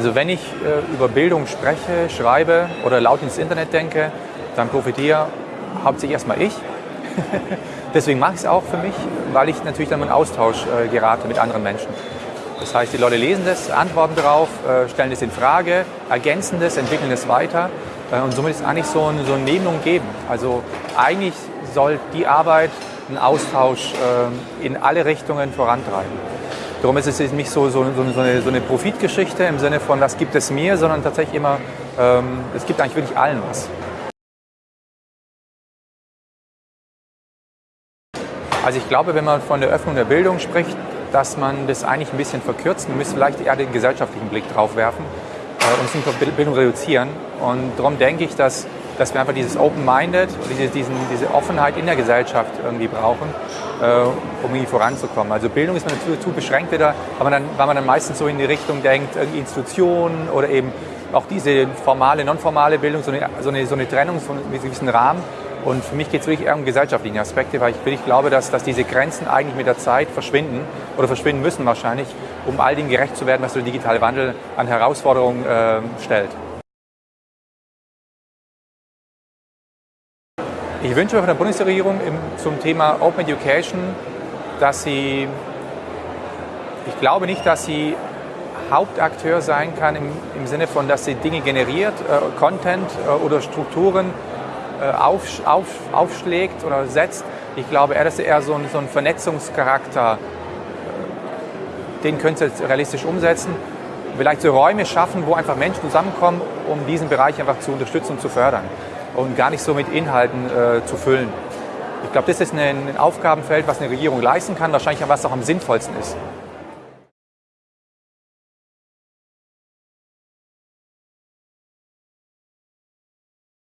Also wenn ich äh, über Bildung spreche, schreibe oder laut ins Internet denke, dann profitiere hauptsächlich erstmal ich. Deswegen mache ich es auch für mich, weil ich natürlich dann in Austausch äh, gerate mit anderen Menschen. Das heißt, die Leute lesen das, antworten darauf, äh, stellen es in Frage, ergänzen das, entwickeln es weiter. Äh, und somit ist eigentlich so ein, so ein Nehmen geben. Also eigentlich soll die Arbeit einen Austausch äh, in alle Richtungen vorantreiben. Darum ist es nicht so, so, so, eine, so eine Profitgeschichte im Sinne von, was gibt es mir, sondern tatsächlich immer, ähm, es gibt eigentlich wirklich allen was. Also ich glaube, wenn man von der Öffnung der Bildung spricht, dass man das eigentlich ein bisschen verkürzt. Man müsste vielleicht eher den gesellschaftlichen Blick drauf werfen äh, und es nicht auf Bildung reduzieren. Und darum denke ich, dass, dass wir einfach dieses Open-Minded, diese, diese Offenheit in der Gesellschaft irgendwie brauchen, äh, um irgendwie voranzukommen. Also Bildung ist man natürlich zu beschränkt wieder, weil man, dann, weil man dann meistens so in die Richtung denkt, Institutionen oder eben auch diese formale, nonformale Bildung, so eine, so eine, so eine Trennung von einem gewissen Rahmen. Und für mich geht es wirklich eher um gesellschaftliche Aspekte, weil ich wirklich glaube, dass, dass diese Grenzen eigentlich mit der Zeit verschwinden oder verschwinden müssen wahrscheinlich, um all dem gerecht zu werden, was der digitale Wandel an Herausforderungen äh, stellt. Ich wünsche mir von der Bundesregierung im, zum Thema Open Education, dass sie, ich glaube nicht, dass sie Hauptakteur sein kann im, im Sinne von, dass sie Dinge generiert, äh, Content äh, oder Strukturen äh, auf, auf, aufschlägt oder setzt. Ich glaube eher, dass er eher so ein, so ein Vernetzungscharakter, den könnte es realistisch umsetzen. Vielleicht so Räume schaffen, wo einfach Menschen zusammenkommen, um diesen Bereich einfach zu unterstützen und zu fördern und gar nicht so mit Inhalten äh, zu füllen. Ich glaube, das ist ein, Aufgabenfeld, was eine Regierung leisten kann, wahrscheinlich was auch am sinnvollsten ist.